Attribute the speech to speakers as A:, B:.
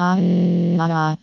A: あらら。